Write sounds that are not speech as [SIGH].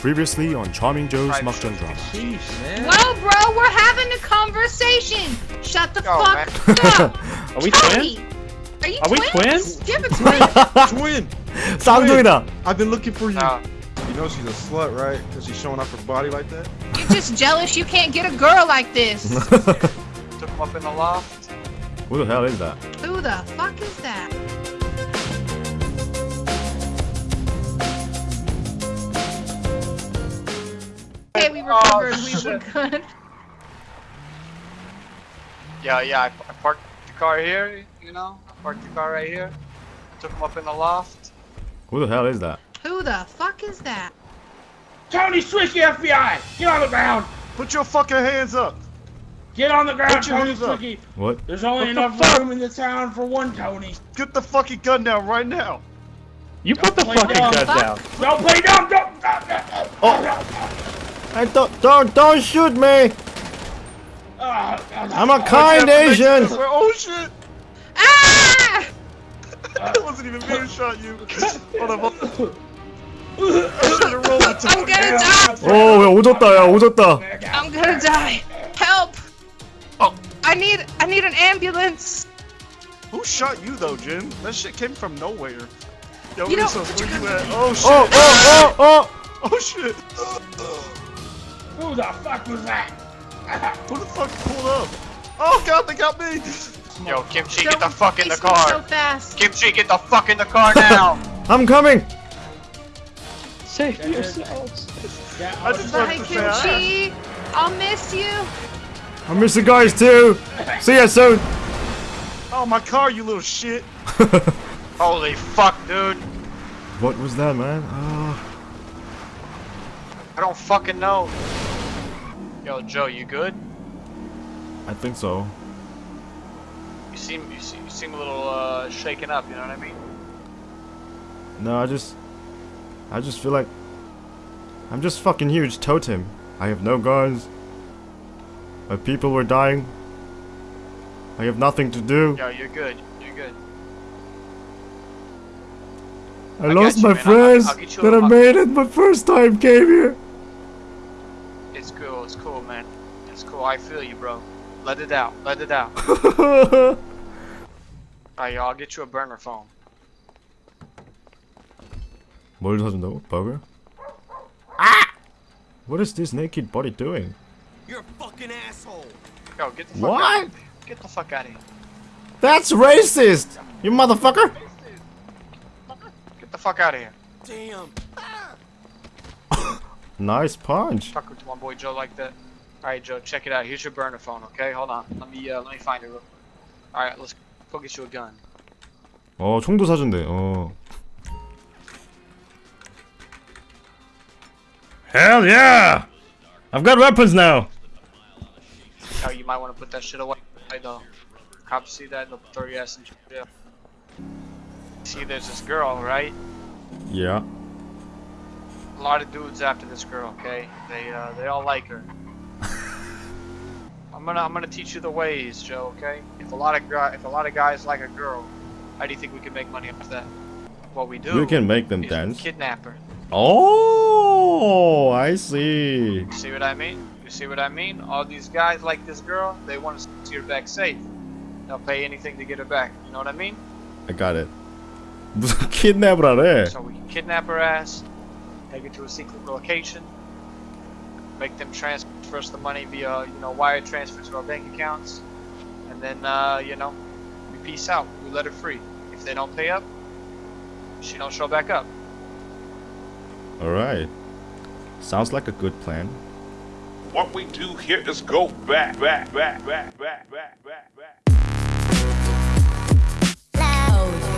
Previously on Charming Joe's Right. Makjan drama. Sheesh, man. Whoa, bro, we're having a conversation. Shut the Yo, fuck up. [LAUGHS] Are we Tony, twins? Are you Are we twins? twins? Do you have a twin? Twin! [LAUGHS] 쌍둥이다. I've been looking for you. No. You know she's a slut, right? Because she's showing off her body like that? You're just jealous you can't get a girl like this. [LAUGHS] Took him up in the loft. Who the hell is that? Who the fuck is that? Oh, okay, we Oh, recovered. we were good. Yeah, yeah. I, I parked the car here. You know, I parked the car right here. I Took him up in the loft. Who the hell is that? Who the fuck is that? Tony Swisky FBI! Get on the ground! Put your fucking hands up! Get on the ground, Tony hands What? There's only What enough fuck? room in the town for one Tony. Get the fucking gun down right now! You put the fucking gun down! Don't fucking play dumb. gun Fuck. down. Don't play dumb! Don't! Oh. Hey, don't, don't, don't shoot me! I'm I'm a kind Asian! Oh shit! Ah! That wasn't even me who shot you. [LAUGHS] Hold on, hold on. I should've rolled the I'm gonna die! 오, 야, 오졌다, 야, 오졌다. I'm gonna die! Help! Oh. I need I need an ambulance! Who shot you though, Jim? That shit came from nowhere. Yo, You know- Resos, where you at? Oh shit! Oh, oh, oh, Oh shit! [LAUGHS] Who the fuck was that? [LAUGHS] Who the fuck pulled up? Oh god, they got me! Yo, Kimchi, Don't get the fuck in the chase me So car. fast. Kimchi, get the fuck in the car now. [LAUGHS] I'm coming! Save yourselves. Yeah, I just wanted Bye, to say hi. Kimchi! I'll miss you! I miss the guys too! [LAUGHS] See ya soon! Oh my car, you little shit! Holy fuck, dude. What was that, man? Ah. I don't fucking know. Yo, Joe, you good? I think so. You seem you seem, you seem a little uh, shaken up. You know what I mean? No, I just... I just feel like... I'm just fucking huge totem. I have no guns. My people were dying. I have nothing to do. Yo, you're good. You're good. I, I lost you, my man. I'll- friends I'll you that I made it my first time came here. cool. I feel you, bro. Let it out. Let it out. [LAUGHS] Alright, yo, I'll get you a burner phone. 뭘 사준다고? 버거? Ah! What is this naked body doing? Yo, get the fuck What? out. Get the fuck out of here. That's racist! You motherfucker! Get the fuck out of here. [LAUGHS] Nice punch. Fuck with my boy Joe like that. Alright, Joe, check it out. Here's your burner phone, okay? Hold on. Let me uh, let me find it. real- Alright, let's go get you a gun. 어, 총도 사준대. 어. Hell yeah! I've got weapons now. Oh, you might want to put that shit away. I know. Cops see that, they'll throw your ass in jail. See, there's this girl, right? Yeah. A lot of dudes after this girl, okay? They uh, they all like her. gonna I'm gonna teach you the ways, Joe. Okay? If a lot of if a lot of guys like a girl, how do you think we can make money off that? What we do? You can make them dance. Kidnapper. Oh, I see. You see what I mean? You see what I mean? All these guys like this girl. They want to see her back safe. They'll pay anything to get her back. You know what I mean? I got it. 무슨 [LAUGHS] kidnap her? Eh? So we can kidnap her ass, take her to a secret location, make them transfer us the money via, you know, wire transfer to our bank accounts, and then, uh, you know, we peace out. We let her free. If they don't pay up, she don't show back up. Alright. Sounds like a good plan. What we do here is go back, back, back, back, back, back, back, back. loud.